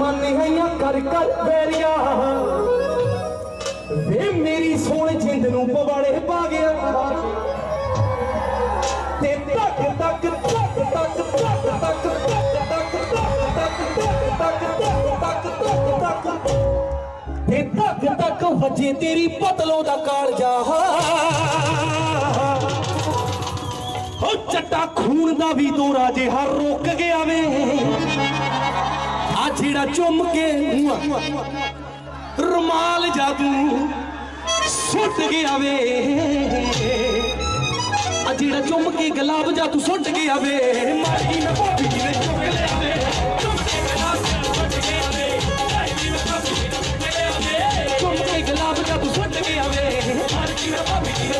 ਮਨ ਕਰ ਕਰ ਬੇਰੀਆਂ ਵੇ ਮੇਰੀ ਸੋਹਣ ਜਿੰਦ ਨੂੰ ਪਵਾੜੇ ਪਾ ਗਿਆ ਤੇ ਤੱਕ ਤੱਕ ਤੱਕ ਤੱਕ ਤੱਕ ਤੱਕ ਤੱਕ ਤੇ ਤੱਕ ਤੱਕ ਵਜੇ ਤੇਰੀ ਪਤਲੋਂ ਦਾ ਕਾਲਜਾ ਹੋ ਚੱਟਾ ਖੂਨ ਦਾ ਵੀ ਦੋਰਾ ਜੇ ਹਰ ਰੁਕ ਗਿਆ ਵੇ ਆ ਜਿਹੜਾ ਚੁੰਮ ਕੇ ਰੁਮਾਲ ਜਾਦੂ ਸੁੱਟ ਗਿਆ ਵੇ ਆ ਜਿਹੜਾ ਚੁੰਮ ਕੇ ਗੁਲਾਬ ਜਾਦੂ ਸੁੱਟ ਗਿਆ ਵੇ ਮਾਰੀ ਨਾ ਭਾਬੀ ਨੇ ਚੁੱਕ ਲਿਆ ਵੇ ਚੁੰਮ ਕੇ ਗੁਲਾਬ ਜਾਦੂ ਸੁੱਟ ਗਿਆ ਵੇ ਮਾਰੀ ਨਾ ਭਾਬੀ ਨੇ ਚੁੱਕ ਲਿਆ ਵੇ ਚੁੰਮ ਕੇ ਗੁਲਾਬ ਜਾਦੂ ਸੁੱਟ ਗਿਆ ਵੇ ਮਾਰੀ ਨਾ ਭਾਬੀ ਨੇ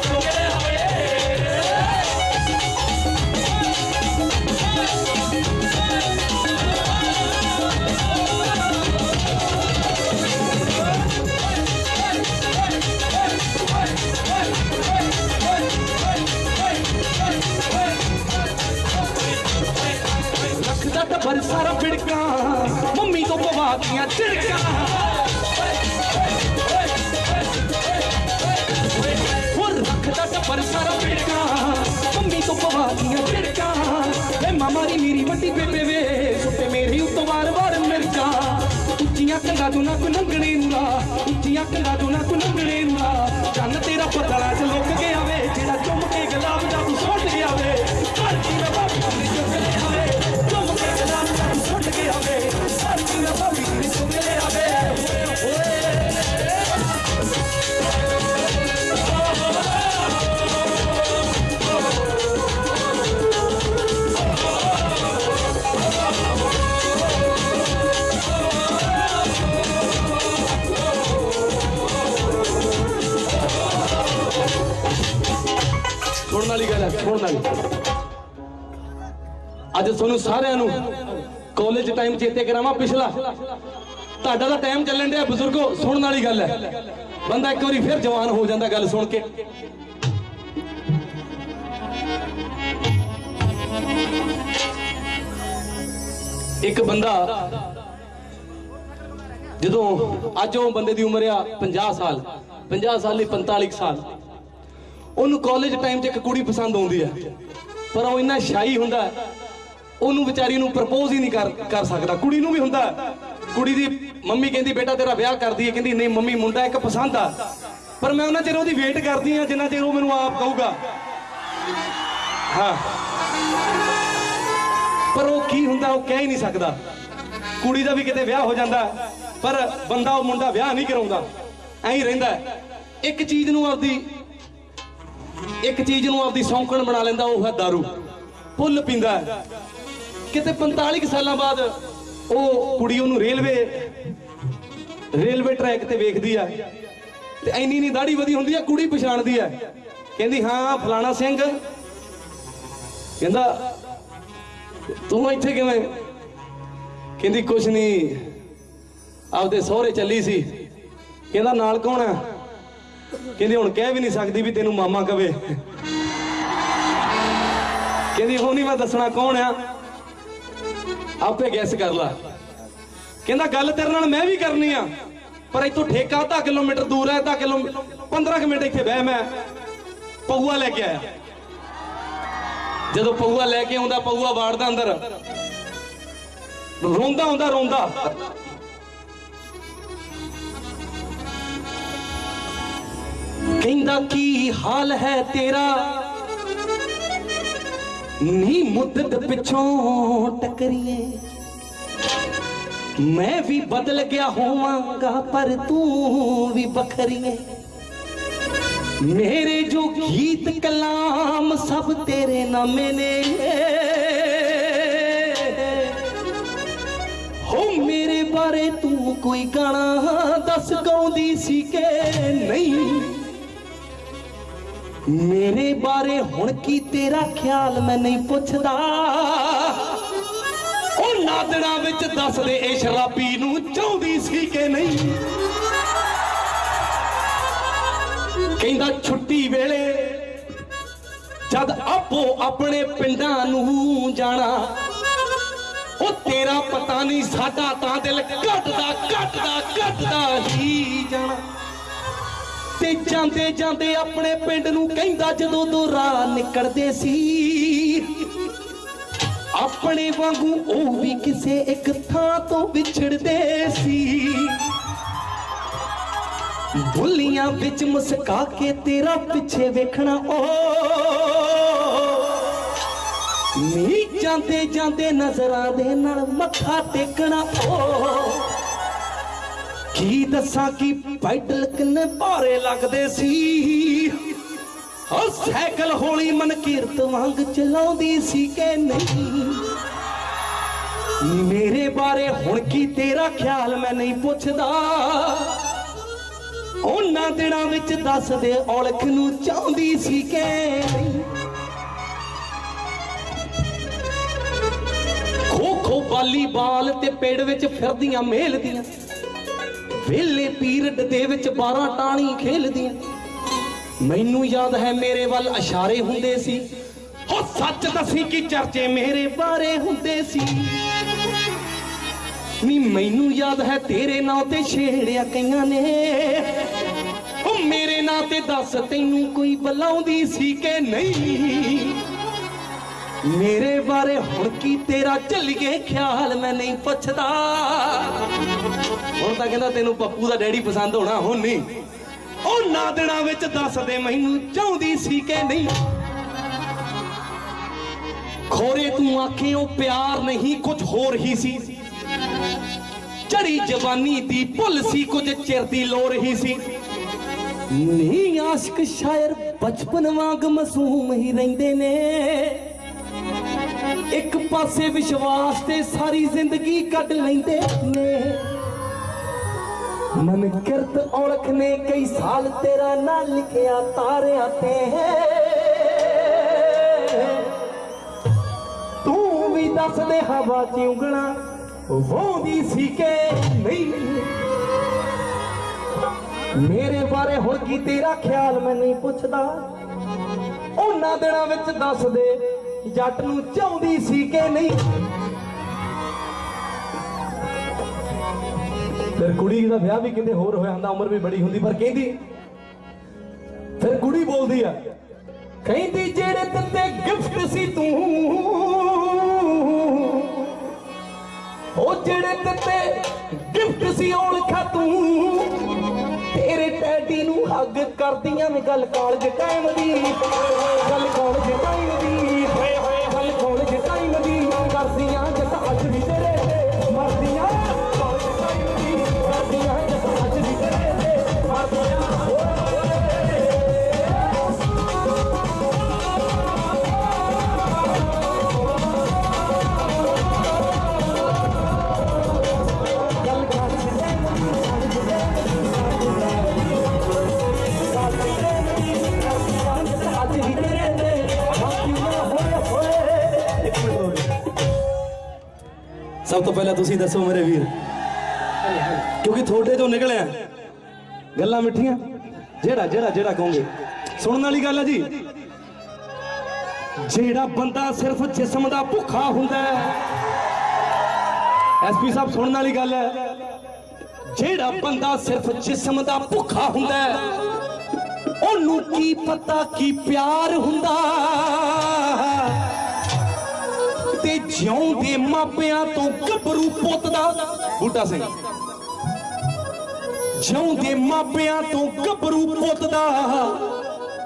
ਵਾਲੀ ਗੱਲ ਅੱਜ ਤੁਹਾਨੂੰ ਸਾਰਿਆਂ ਨੂੰ ਕਾਲਜ ਟਾਈਮ ਚੇਤੇ ਕਰਾਵਾਂ ਪਿਛਲਾ। ਤੁਹਾਡਾ ਤਾਂ ਟਾਈਮ ਚੱਲਣ ਡਿਆ ਬਜ਼ੁਰਗੋ, ਸੁਣਨ ਵਾਲੀ ਗੱਲ ਹੈ। ਬੰਦਾ ਇੱਕ ਵਾਰੀ ਫਿਰ ਜਵਾਨ ਹੋ ਜਾਂਦਾ ਗੱਲ ਸੁਣ ਕੇ। ਇੱਕ ਬੰਦਾ ਜਦੋਂ ਅੱਜ ਉਹ ਬੰਦੇ ਦੀ ਉਮਰ ਆ 50 ਸਾਲ 50 ਸਾਲ ਲਈ 45 ਸਾਲ ਉਹਨੂੰ ਕਾਲਜ ਟਾਈਮ 'ਚ ਇੱਕ ਕੁੜੀ ਪਸੰਦ ਆਉਂਦੀ ਹੈ ਪਰ ਉਹ ਇੰਨਾ ਸ਼ਾਈ ਹੁੰਦਾ, ਉਹਨੂੰ ਵਿਚਾਰੀ ਨੂੰ ਪ੍ਰਪੋਜ਼ ਹੀ ਨਹੀਂ ਕਰ ਕਰ ਸਕਦਾ। ਕੁੜੀ ਨੂੰ ਵੀ ਹੁੰਦਾ, ਕੁੜੀ ਦੀ ਮੰਮੀ ਕਹਿੰਦੀ, ਬੇਟਾ, ਤੇਰਾ ਵਿਆਹ ਕਰਦੀ ਹੈ ਕਹਿੰਦੀ, ਨਹੀਂ ਮੰਮੀ, ਮੁੰਡਾ ਇੱਕ ਪਸੰਦ ਆ। ਪਰ ਮੈਂ ਉਹਨਾਂ ਚਿਰ ਉਹਦੀ ਵੇਟ ਕਰਦੀ ਆ, ਜਿੰਨਾ ਚਿਰ ਉਹ ਮੈਨੂੰ ਆਪ ਕਹੂਗਾ। ਹਾਂ। ਪਰ ਉਹ ਕੀ ਹੁੰਦਾ, ਉਹ ਕਹਿ ਹੀ ਨਹੀਂ ਸਕਦਾ। ਕੁੜੀ ਦਾ ਵੀ ਕਿਤੇ ਵਿਆਹ ਹੋ ਜਾਂਦਾ, ਪਰ ਬੰਦਾ ਉਹ ਮੁੰਡਾ ਵਿਆਹ ਨਹੀਂ ਕਰਾਉਂਦਾ। ਐਂ ਹੀ ਰਹਿੰਦਾ। ਇੱਕ ਚੀਜ਼ ਨੂੰ ਆਪਦੀ ਇੱਕ ਚੀਜ਼ ਨੂੰ ਆਪਦੀ ਸੌਂਕਣ ਬਣਾ ਲੈਂਦਾ, ਉਹ ਹੈ दारू। ਫੁੱਲ ਪੀਂਦਾ ਕਿਤੇ 45 ਕੁ ਸਾਲਾਂ ਬਾਅਦ ਉਹ ਕੁੜੀ ਉਹਨੂੰ ਰੇਲਵੇ ਰੇਲਵੇ ਟਰੈਕ ਤੇ ਵੇਖਦੀ ਆ। ਤੇ ਐਨੀ ਨਹੀਂ ਦਾੜੀ ਵਧੀ ਹੁੰਦੀ ਆ, ਕੁੜੀ ਪਛਾਣਦੀ ਆ। ਕਹਿੰਦੀ, ਹਾਂ, ਫਲਾਣਾ ਸਿੰਘ। ਕਹਿੰਦਾ, ਤੂੰ ਇੱਥੇ ਕਿਵੇਂ? ਕਹਿੰਦੀ, ਕੁਛ ਨਹੀਂ। ਆਪਦੇ ਸਹੁਰੇ ਚੱਲੀ ਸੀ। ਕਹਿੰਦਾ, ਨਾਲ ਕੌਣ ਆ? ਕਹਿੰਦੀ, ਹੁਣ ਕਹਿ ਵੀ ਨਹੀਂ ਸਕਦੀ ਵੀ ਤੈਨੂੰ ਮਾਮਾ ਕਵੇ। ਕਹਿੰਦੀ, ਉਹ ਨਹੀਂ ਮੈਂ ਦੱਸਣਾ ਕੌਣ ਆ? ਆਪੇ ਗੈਸ ਕਰ ਲਾ। ਕਹਿੰਦਾ, ਗੱਲ ਤੇਰੇ ਨਾਲ ਮੈਂ ਵੀ ਕਰਨੀ ਆ, ਪਰ ਇੱਥੋਂ ਠੇਕਾ ਅੱਧਾ ਕਿਲੋਮੀਟਰ ਦੂਰ ਹੈ ਅੱਧਾ ਕਿਲੋ 15 ਕੁ ਮਿੰਟ ਇੱਥੇ ਬਹਿ ਮੈਂ। ਪਊਆ ਲੈ ਕੇ ਆਇਆ। ਜਦੋਂ ਪਊਆ ਲੈ ਕੇ ਆਉਂਦਾ, ਪਊਆ ਵਾੜਦਾ ਅੰਦਰ। ਰੋਂਦਾ ਹੁੰਦਾ, ਰੋਂਦਾ। ਕਹਿੰਦਾ ਕੀ ਹਾਲ ਹੈ ਤੇਰਾ? ਨੀ ਮੁੱਦਤ ਪਿੱਛੋਂ ਟਕਰੀਏ। ਮੈਂ ਵੀ ਬਦਲ ਗਿਆ ਹੋਵਾਂਗਾ, ਪਰ ਤੂੰ ਵੀ ਬਖਰੀਏ
ਮੇਰੇ ਜੋ ਗੀਤ ਕਲਾਮ ਸਭ ਤੇਰੇ ਨਾਮੇ ਨੇ। ਹੋ ਮੇਰੇ ਬਾਰੇ ਤੂੰ ਕੋਈ ਗਾਣਾ ਦੱਸ ਗਾਉਂਦੀ ਸੀ ਕਿ ਨਹੀਂ? ਮੇਰੇ ਬਾਰੇ ਹੁਣ ਕੀ ਤੇਰਾ ਖਿਆਲ ਮੈਂ ਨਹੀਂ ਪੁੱਛਦਾ। ਉਹ ਨਾਦਣਾ ਵਿੱਚ ਦੱਸ ਇਹ ਸ਼ਰਾਬੀ ਨੂੰ ਚਾਹੁੰਦੀ ਸੀ ਕਿ ਨਹੀਂ। ਕਹਿੰਦਾ ਛੁੱਟੀ ਵੇਲੇ ਜਦ ਆਪੋ ਆਪਣੇ ਪਿੰਡਾਂ ਨੂੰ ਜਾਣਾ, ਉਹ ਤੇਰਾ ਪਤਾ ਨਹੀਂ ਸਾਡਾ ਤਾਂ ਦਿਲ ਘਟਦਾ ਘਟਦਾ ਘਟਦਾ ਹੀ ਜਾਣਾ। ਤੇ ਜਾਂਦੇ ਜਾਂਦੇ ਆਪਣੇ ਪਿੰਡ ਨੂੰ ਕਹਿੰਦਾ ਜਦੋਂ ਦੋ ਰਾਹ ਨਿਕਲਦੇ ਸੀ। ਆਪਣੇ ਵਾਂਗੂ ਉਹ ਵੀ ਕਿਸੇ ਇੱਕ ਥਾਂ ਤੋਂ ਵਿਛੜਦੇ ਸੀ। ਬੁੱਲੀਆਂ ਵਿੱਚ ਮੁਸਕਾ ਕੇ ਤੇਰਾ ਪਿੱਛੇ ਵੇਖਣਾ ਓ। ਨੀ ਜਾਂਦੇ ਜਾਂਦੇ ਨਜ਼ਰਾਂ ਦੇ ਨਾਲ ਮੱਥਾ ਟੇਕਣਾ ਓ। ਕੀ ਦੱਸਾਂ ਕਿ ਪੈਡਲ ਕਿੰਨੇ ਭਾਰੇ ਲੱਗਦੇ ਸੀ। ਉਹ ਸਾਈਕਲ ਹੌਲੀ ਮਨ ਕੀਰਤ ਵਾਂਗ ਚਲਾਉਂਦੀ ਸੀ ਕਿ ਨਹੀਂ। ਮੇਰੇ ਬਾਰੇ ਹੁਣ ਕੀ ਤੇਰਾ ਖਿਆਲ ਮੈਂ ਨਹੀਂ ਪੁੱਛਦਾ। ਉਹਨਾਂ ਦਿਨਾਂ ਵਿੱਚ ਦੱਸ ਦੇ ਔਲਖ ਨੂੰ ਚਾਹੁੰਦੀ ਸੀ ਕਿ ਖੋ ਖੋ ਵਾਲੀਬਾਲ ਤੇ ਪੇੜ ਵਿੱਚ ਫਿਰਦੀਆਂ ਮੇਲਦੀਆਂ ਵੇਲੇ ਪੀਰਡ ਦੇ ਵਿੱਚ 12 ਟਾਣੀ ਖੇਲਦੀਆਂ। ਮੈਨੂੰ ਯਾਦ ਹੈ ਮੇਰੇ ਵੱਲ ਇਸ਼ਾਰੇ ਹੁੰਦੇ ਸੀ। ਹੋ ਸੱਚ ਦੱਸੀ ਕਿ ਚਰਚੇ ਮੇਰੇ ਬਾਰੇ ਹੁੰਦੇ ਸੀ। ਨੀ ਮੈਨੂੰ ਯਾਦ ਹੈ ਤੇਰੇ ਨਾਂ ਤੇ ਛੇੜਿਆ ਕਈਆਂ ਨੇ। ਉਹ ਮੇਰੇ ਨਾਂ ਤੇ ਦੱਸ ਤੈਨੂੰ ਕੋਈ ਬੁਲਾਉਂਦੀ ਸੀ ਕਿ ਨਹੀਂ? ਮੇਰੇ ਬਾਰੇ ਹੁਣ ਕੀ ਤੇਰਾ ਝੱਲੀਏ ਖਿਆਲ ਮੈਂ ਨਹੀਂ ਪੁੱਛਦਾ। ਹੁਣ ਤਾਂ ਕਹਿੰਦਾ ਤੈਨੂੰ ਪੱਪੂ ਦਾ ਡੈਡੀ ਪਸੰਦ ਹੋਣਾ, ਹੁਣ ਨਹੀਂ। ਉਹ ਨਾ ਦਿਨਾਂ ਵਿੱਚ ਦੱਸ ਦੇ ਮੈਨੂੰ ਚਾਹੁੰਦੀ ਸੀ ਕਿ ਨਹੀਂ। ਖੋਰੇ ਤੂੰ ਆਖੇ ਉਹ ਪਿਆਰ ਨਹੀਂ, ਕੁਝ ਹੋਰ ਹੀ ਸੀ। ਚੜੀ ਜਵਾਨੀ ਦੀ ਭੁੱਲ ਸੀ, ਕੁਝ ਚਿਰ ਦੀ ਲੋੜ ਹੀ ਸੀ। ਨੀ ਆਸ਼ਕ ਸ਼ਾਇਰ ਬਚਪਨ ਵਾਂਗ ਮਾਸੂਮ ਹੀ ਰਹਿੰਦੇ ਨੇ। ਇੱਕ ਪਾਸੇ ਵਿਸ਼ਵਾਸ ਤੇ ਸਾਰੀ ਜ਼ਿੰਦਗੀ ਕੱਢ ਲੈਂਦੇ ਨੇ। ਮਨ ਕਿਰਤ ਔਲਖ ਨੇ ਕਈ ਸਾਲ ਤੇਰਾ ਨਾਂ ਲਿਖਿਆ ਤਾਰਿਆਂ ਤੇ। ਤੂੰ ਵੀ ਦੱਸ ਦੇ ਹਵਾ ਚ ਉਂਗਣਾ ਵਾਉਂਦੀ ਸੀ ਕਿ ਨਹੀਂ? ਮੇਰੇ ਬਾਰੇ ਹੁਣ ਕੀ ਤੇਰਾ ਖਿਆਲ ਮੈਂ ਨਹੀਂ ਪੁੱਛਦਾ। ਉਹਨਾਂ ਦਿਨਾਂ ਵਿੱਚ ਦੱਸ ਦੇ ਜੱਟ ਨੂੰ ਚਾਹੁੰਦੀ ਸੀ ਕਿ ਨਹੀਂ? ਫਿਰ ਕੁੜੀ ਦਾ ਵਿਆਹ ਵੀ ਕਿਤੇ ਹੋਰ ਹੋਇਆ ਹੁੰਦਾ, ਉਮਰ ਵੀ ਬੜੀ ਹੁੰਦੀ, ਪਰ ਕਹਿੰਦੀ, ਫਿਰ ਕੁੜੀ ਬੋਲਦੀ ਆ, ਕਹਿੰਦੀ, ਜਿਹੜੇ ਤੰਦੇ ਗਿਫਟ ਸੀ ਤੂੰ, ਉਹ ਜਿਹੜੇ ਤੰਦੇ ਗਿਫਟ ਸੀ ਔਲਖਾ ਤੂੰ। ਤੇਰੇ ਟੈਡੀ ਨੂੰ ਹੱਗ ਕਰਦੀਆਂ ਨੇ, ਗੱਲ ਕਾਲਜ ਟਾਈਮ ਦੀ, ਗੱਲ ਕਾਲਜ ਟਾਈਮ ਦੀ। ਤੁਸੀਂ ਦੱਸੋ ਮੇਰੇ ਵੀਰ। ਕਿਉਂਕਿ ਤੁਹਾਡੇ ਤੋਂ ਨਿਕਲਿਆ ਗੱਲਾਂ ਮਿੱਠੀਆਂ। ਜਿਹੜਾ ਜਿਹੜਾ ਜਿਹੜਾ ਕਹੋਗੇ। ਸੁਣਨ ਵਾਲੀ ਗੱਲ ਹੈ ਜੀ। ਜਿਹੜਾ ਬੰਦਾ ਸਿਰਫ ਜਿਸਮ ਦਾ ਭੁੱਖਾ ਹੁੰਦਾ ਹੈ। ਐਸਪੀ ਸਾਹਿਬ, ਸੁਣਨ ਵਾਲੀ ਗੱਲ ਹੈ। ਜਿਹੜਾ ਬੰਦਾ ਸਿਰਫ ਜਿਸਮ ਦਾ ਭੁੱਖਾ ਹੁੰਦਾ ਹੈ, ਉਹਨੂੰ ਕੀ ਪਤਾ ਕੀ ਪਿਆਰ ਹੁੰਦਾ ਜਿਉਂ ਦੇ ਮਾਪਿਆਂ ਤੋਂ ਗੱਭਰੂ ਪੁੱਤ ਦਾ ਬੂਟਾ ਸਿੰਘ। ਜਿਉਂ ਦੇ ਮਾਪਿਆਂ ਤੋਂ ਗੱਭਰੂ ਪੁੱਤ ਦਾ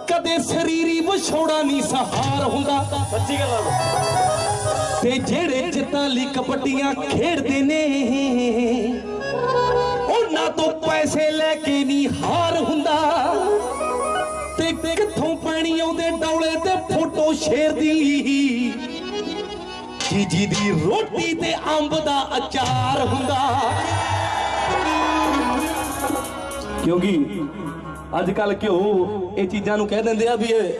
ਕਦੇ ਸਰੀਰੀ ਵਿਛੋੜਾ ਨਹੀਂ ਸਹਾਰ ਹੁੰਦਾ। ਸੱਚੀ ਗੱਲ ਆ ਤੇ ਜਿਹੜੇ ਜਿੱਤਾਂ ਲਈ ਕਬੱਡੀਆਂ ਖੇਡਦੇ ਨੇ ਉਹਨਾਂ ਤੋਂ ਪੈਸੇ ਲੈ ਕੇ ਨਹੀਂ ਹਾਰ ਹੁੰਦਾ। ਤੇ
ਕਿੱਥੋਂ ਪਾਣੀ ਆਉਂਦੇ ਡੌਲੇ ਤੇ ਫੋਟੋ ਸ਼ੇਰ ਦੀ। ਜੀ ਦੀ ਰੋਟੀ ਤੇ ਅੰਬ ਦਾ ਅਚਾਰ ਹੁੰਦਾ।
ਕਿਉਂਕਿ ਅੱਜ ਕੱਲ ਘਿਓ ਇਹ ਚੀਜ਼ਾਂ ਨੂੰ ਕਹਿ ਦਿੰਦੇ ਆ ਵੀ ਇਹ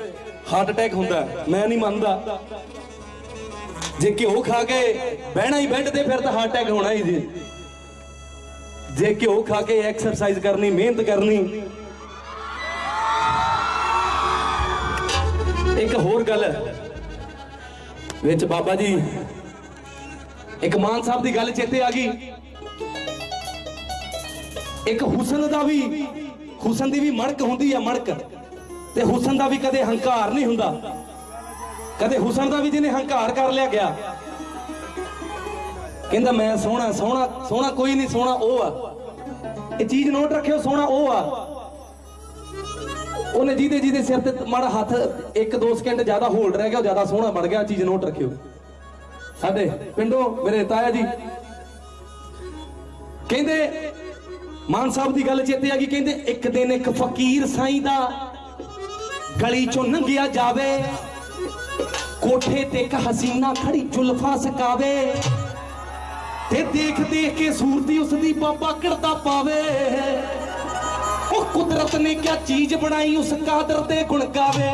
ਹਾਰਟ ਅਟੈਕ ਹੁੰਦਾ, ਮੈਂ ਨਹੀਂ ਮੰਨਦਾ। ਜੇ ਘਿਓ ਖਾ ਕੇ ਬਹਿਣਾ ਹੀ ਬੈੱਡ ਤੇ, ਫਿਰ ਤਾਂ ਹਾਰਟ ਅਟੈਕ ਹੋਣਾ ਹੀ ਜੀ। ਜੇ ਘਿਓ ਖਾ ਕੇ ਐਕਸਰਸਾਈਜ਼ ਕਰਨੀ, ਮਿਹਨਤ ਕਰਨੀ। ਇੱਕ ਹੋਰ ਗੱਲ ਹੈ ਵਿੱਚ ਬਾਬਾ ਜੀ ਇੱਕ ਮਾਨ ਸਾਹਿਬ ਦੀ ਗੱਲ ਚੇਤੇ ਆ ਗਈ। ਇੱਕ ਹੁਸਨ ਦਾ ਵੀ, ਹੁਸਨ ਦੀ ਵੀ ਮਣਕ ਹੁੰਦੀ ਆ ਮਣਕ। ਤੇ ਹੁਸਨ ਦਾ ਵੀ ਕਦੇ ਹੰਕਾਰ ਨਹੀਂ ਹੁੰਦਾ। ਕਦੇ ਹੁਸਨ ਦਾ ਵੀ ਜਿਹਨੇ ਹੰਕਾਰ ਕਰ ਲਿਆ ਗਿਆ। ਕਹਿੰਦਾ ਮੈਂ ਸੋਹਣਾ ਸੋਹਣਾ ਸੋਹਣਾ ਕੋਈ ਨਹੀਂ, ਸੋਹਣਾ ਉਹ ਆ। ਇਹ ਚੀਜ਼ ਨੋਟ ਰੱਖਿਓ, ਸੋਹਣਾ ਉਹ ਆ। ਉਹਨੇ ਜਿਹਦੇ ਜਿਹਦੇ ਸਿਰ ਤੇ ਮਾੜਾ ਹੱਥ ਇੱਕ ਦੋ ਸਕਿੰਟ ਜ਼ਿਆਦਾ ਹੋਲਡ ਰਹਿ ਗਿਆ, ਉਹ ਜ਼ਿਆਦਾ ਸੋਹਣਾ ਬਣ ਗਿਆ ਚੀਜ਼ ਨੋਟ ਰੱਖਿਓ। ਸਾਡੇ ਪਿੰਡੋਂ ਮੇਰੇ ਤਾਇਆ ਜੀ ਕਹਿੰਦੇ, ਮਾਨ ਸਾਹਿਬ ਦੀ ਗੱਲ ਚੇਤੇ ਆ ਗਈ, ਕਹਿੰਦੇ, ਇੱਕ ਦਿਨ ਇੱਕ ਫਕੀਰ ਸਾਈਂ ਦਾ ਗਲੀ ਚੋਂ ਲੰਘਿਆ ਜਾਵੇ, ਕੋਠੇ ਤੇ ਇੱਕ ਹਸੀਨਾ ਖੜੀ ਜ਼ੁਲਫਾਂ ਸਕਾਵੇ ਤੇ ਦੇਖ ਦੇਖ ਕੇ ਸੂਰਤੀ ਉਸ ਦੀ ਬਾਬਾ ਕਿੜਦਾ ਪਾਵੇ। ਉਹ ਕੁਦਰਤ ਨੇ ਕਿਆ ਚੀਜ਼ ਬਣਾਈ, ਉਸ ਕਾਦਰ ਤੇ ਗੁਣ ਗਾਵੇ।